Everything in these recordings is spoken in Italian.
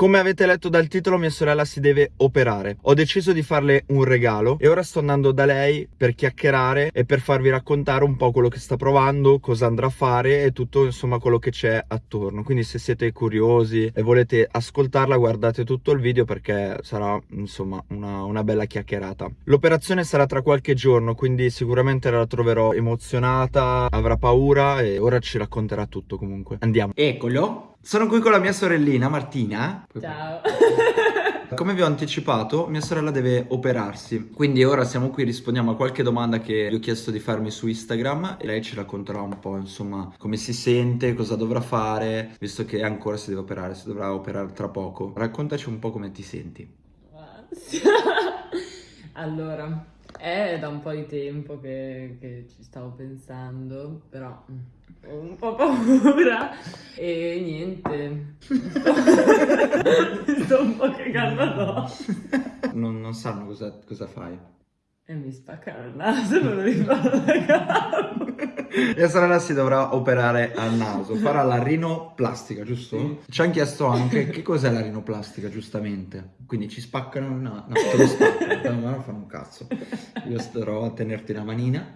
Come avete letto dal titolo mia sorella si deve operare. Ho deciso di farle un regalo e ora sto andando da lei per chiacchierare e per farvi raccontare un po' quello che sta provando, cosa andrà a fare e tutto insomma quello che c'è attorno. Quindi se siete curiosi e volete ascoltarla guardate tutto il video perché sarà insomma una, una bella chiacchierata. L'operazione sarà tra qualche giorno quindi sicuramente la troverò emozionata, avrà paura e ora ci racconterà tutto comunque. Andiamo. Eccolo. Sono qui con la mia sorellina Martina. Ciao. Come vi ho anticipato, mia sorella deve operarsi, quindi ora siamo qui, rispondiamo a qualche domanda che gli ho chiesto di farmi su Instagram e lei ci racconterà un po', insomma, come si sente, cosa dovrà fare, visto che ancora si deve operare, si dovrà operare tra poco. Raccontaci un po' come ti senti. allora, è da un po' di tempo che, che ci stavo pensando, però ho un po' paura e niente, sto un po' cagando addosso. Non, non sanno cosa, cosa fai. E mi spaccano il naso, non lo ricordo da capo. Mia sorella si dovrà operare al naso, farà la rinoplastica, giusto? Sì. Ci hanno chiesto anche che cos'è la rinoplastica, giustamente. Quindi ci spaccano il naso, no, te lo spaccano, ma non fanno un cazzo. Io starò a tenerti la manina,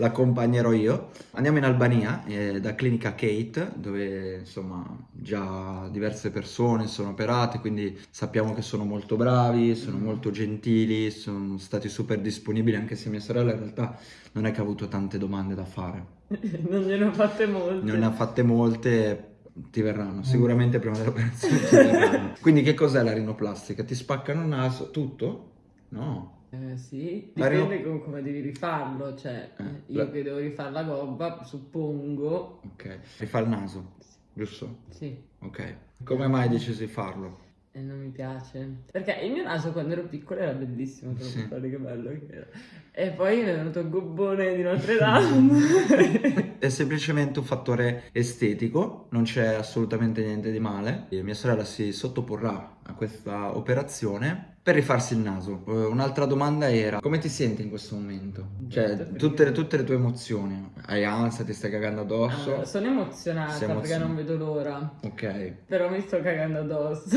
l'accompagnerò io. Andiamo in Albania, eh, da Clinica Kate, dove insomma già diverse persone sono operate, quindi sappiamo che sono molto bravi, sono molto gentili, sono stati super disponibili, anche se mia sorella in realtà non è che ha avuto tante domande da fare. non gliene ho fatte molte. Non ne ha fatte molte, ti verranno, sicuramente prima dell'operazione ti verranno. Quindi che cos'è la rinoplastica? Ti spaccano il naso? Tutto? No. Eh, sì, dipende rino... con come devi rifarlo, cioè eh, io la... che devo rifare la gobba, suppongo... Ok, rifare il naso, giusto? Sì. Ok, come mai hai deciso di farlo? E non mi piace. Perché il mio naso quando ero piccola era bellissimo, te sì. che bello che era. E poi mi è venuto il gobbone di Notre Dame. è semplicemente un fattore estetico, non c'è assolutamente niente di male. E mia sorella si sottoporrà a questa operazione per rifarsi il naso. Uh, un'altra domanda era, come ti senti in questo momento? Cioè, tutte, tutte, le tue emozioni. Hai ansia, ti stai cagando addosso? Allora, sono emozionata perché non vedo l'ora. Ok. Però mi sto cagando addosso.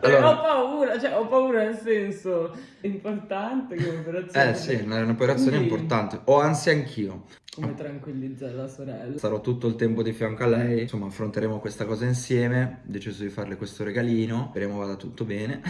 allora... ho paura, cioè ho paura nel senso, è importante come operazione. Eh sì, è un'operazione Quindi... importante. Ho ansia anch'io. Come tranquillizzare la sorella. Sarò tutto il tempo di fianco a lei, insomma affronteremo questa cosa insieme, ho deciso di farle questo regalino, speriamo vada tutto bene.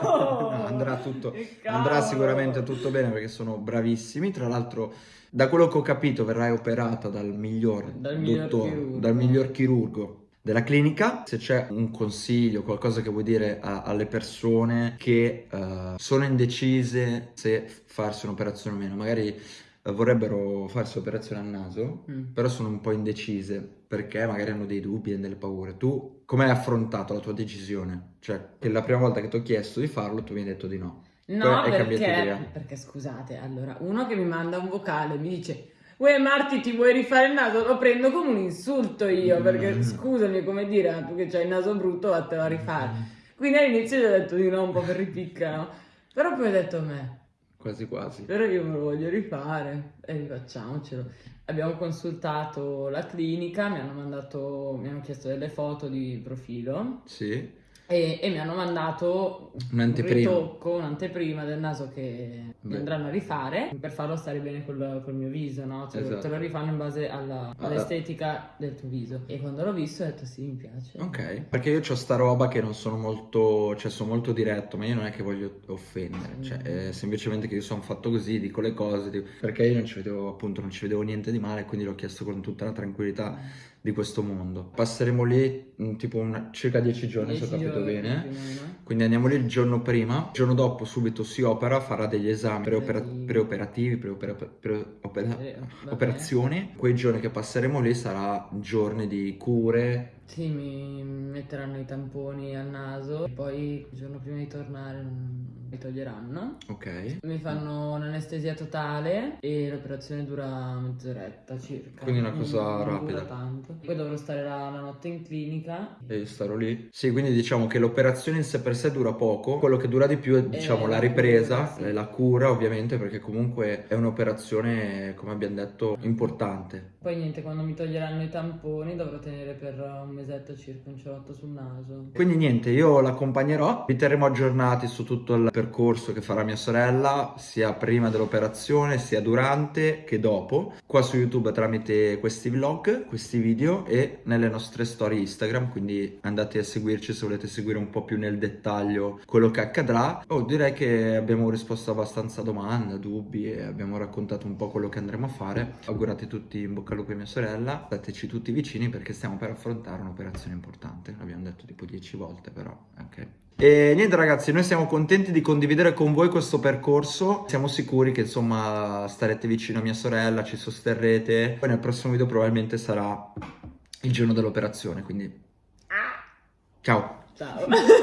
no, andrà, tutto, andrà sicuramente tutto bene perché sono bravissimi, tra l'altro da quello che ho capito verrai operata dal miglior, dal miglior dottore, chirurgo. dal miglior chirurgo della clinica, se c'è un consiglio, qualcosa che vuoi dire a, alle persone che uh, sono indecise se farsi un'operazione o meno, magari vorrebbero farsi operazione al naso, mm. però sono un po' indecise perché magari hanno dei dubbi e delle paure. Tu come hai affrontato la tua decisione? Cioè, che la prima volta che ti ho chiesto di farlo tu mi hai detto di no. No, perché, perché scusate, allora, uno che mi manda un vocale mi dice Uè Marti ti vuoi rifare il naso? Lo prendo come un insulto io, perché mm. scusami come dire, tu che c'hai il naso brutto vattene a rifare. Mm. Quindi all'inizio gli ho detto di no, un po' per ripicca, no? Però poi ho detto a me, Quasi quasi. Però io me lo voglio rifare e rifacciamocelo. Abbiamo consultato la clinica, mi hanno mandato, mi hanno chiesto delle foto di profilo. Sì e, e mi hanno mandato un'anteprima. un ritocco, un'anteprima del naso che Beh. mi andranno a rifare per farlo stare bene col, col mio viso, no? Cioè, esatto. Te lo rifanno in base alla, all'estetica del tuo viso. E quando l'ho visto ho detto sì, mi piace. Ok, perché io ho sta roba che non sono molto, cioè sono molto diretto, ma io non è che voglio offendere, mm. cioè è semplicemente che io sono fatto così, dico le cose, dico, perché io non ci vedevo appunto, non ci vedevo niente di male, quindi l'ho chiesto con tutta la tranquillità. Di questo mondo. Passeremo lì mm, tipo una, circa 10 giorni, se ho capito bene. Quindi andiamo lì il giorno prima, il giorno dopo subito si opera, farà degli esami preopera preoperativi, preopera preopera eh, operazioni. Quei giorni che passeremo lì sarà giorni di cure, sì, mi metteranno i tamponi al naso e poi il giorno prima di tornare mi toglieranno. Ok. Mi fanno un'anestesia totale e l'operazione dura mezz'oretta circa. Quindi una cosa non, rapida. Non tanto. Poi dovrò stare la, la, notte in clinica. E io starò lì. Sì, quindi diciamo che l'operazione in sé per sé dura poco. Quello che dura di più è diciamo la ripresa, cura, sì. la cura ovviamente perché comunque è un'operazione come abbiamo detto importante. Poi niente, quando mi toglieranno i tamponi dovrò tenere per un mesetto circa un cerotto sul naso. Quindi niente, io l'accompagnerò, vi terremo aggiornati su tutto il percorso che farà mia sorella, sia prima dell'operazione, sia durante che dopo, qua su YouTube tramite questi vlog, questi video e nelle nostre storie Instagram, quindi andate a seguirci se volete seguire un po' più nel dettaglio quello che accadrà. Oh, direi che abbiamo risposto abbastanza domande, dubbi e abbiamo raccontato un po' quello che andremo a fare. Augurate tutti in bocca al lupo a mia sorella, stateci tutti vicini perché stiamo per affrontare un'operazione importante, l'abbiamo detto tipo 10 volte però, ok. E niente ragazzi, noi siamo contenti di condividere con voi questo percorso, siamo sicuri che insomma starete vicino a mia sorella, ci sosterrete, poi nel prossimo video probabilmente sarà il giorno dell'operazione, quindi ciao! Ciao!